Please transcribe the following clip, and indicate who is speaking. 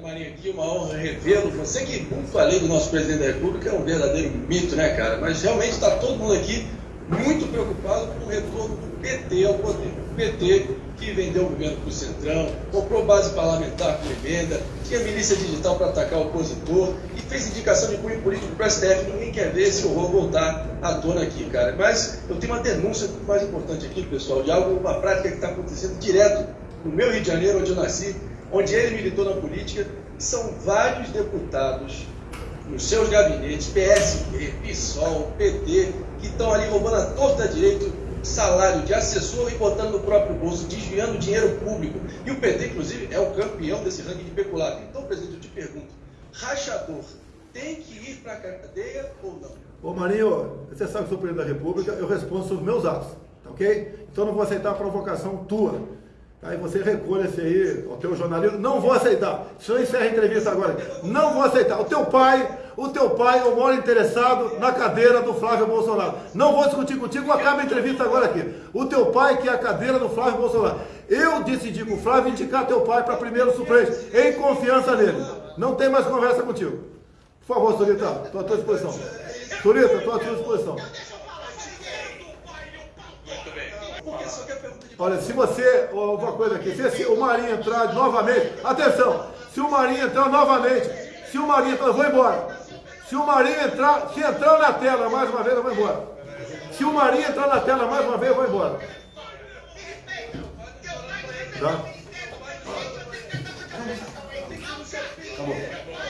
Speaker 1: Marinho aqui, uma honra revê-lo. Você que, como falei do nosso presidente da República, é um verdadeiro mito, né, cara? Mas realmente está todo mundo aqui muito preocupado com o retorno do PT ao poder. O PT que vendeu o governo para o Centrão, comprou base parlamentar com emenda, tinha milícia digital para atacar o opositor e fez indicação de cunho político para o STF. Ninguém quer ver esse horror voltar à tona aqui, cara. Mas eu tenho uma denúncia mais importante aqui, pessoal, de algo, uma prática que está acontecendo direto no meu Rio de Janeiro, onde eu nasci, onde ele militou na política, são vários deputados nos seus gabinetes, PSB, PSOL, PT, que estão ali roubando a torta direito salário de assessor e botando no próprio bolso, desviando dinheiro público. E o PT, inclusive, é o campeão desse ranking de peculato. Então, presidente, eu te pergunto, rachador tem que ir para a cadeia ou não?
Speaker 2: Ô Marinho, você sabe que sou presidente da República, eu respondo sobre meus atos, tá ok? Então não vou aceitar a provocação tua. Aí você recolha-se aí, o teu jornalismo, não vou aceitar. Se eu encerro a entrevista agora, não vou aceitar. O teu pai, o teu pai é o maior interessado na cadeira do Flávio Bolsonaro. Não vou discutir contigo, acaba a entrevista agora aqui. O teu pai que é a cadeira do Flávio Bolsonaro. Eu decidi com o Flávio indicar teu pai para primeiro suplente, em confiança nele. Não tem mais conversa contigo. Por favor, Surita, estou à tua disposição. Surita, estou à tua disposição. Olha, se você, uma coisa aqui, se o Marinho entrar novamente, atenção, se o Marinho entrar novamente, se o Marinho entrar, eu vou embora. Se o Marinho entrar, se entrar na tela mais uma vez, eu vou embora. Se o Marinho entrar na tela mais uma vez, eu vou embora. Tá?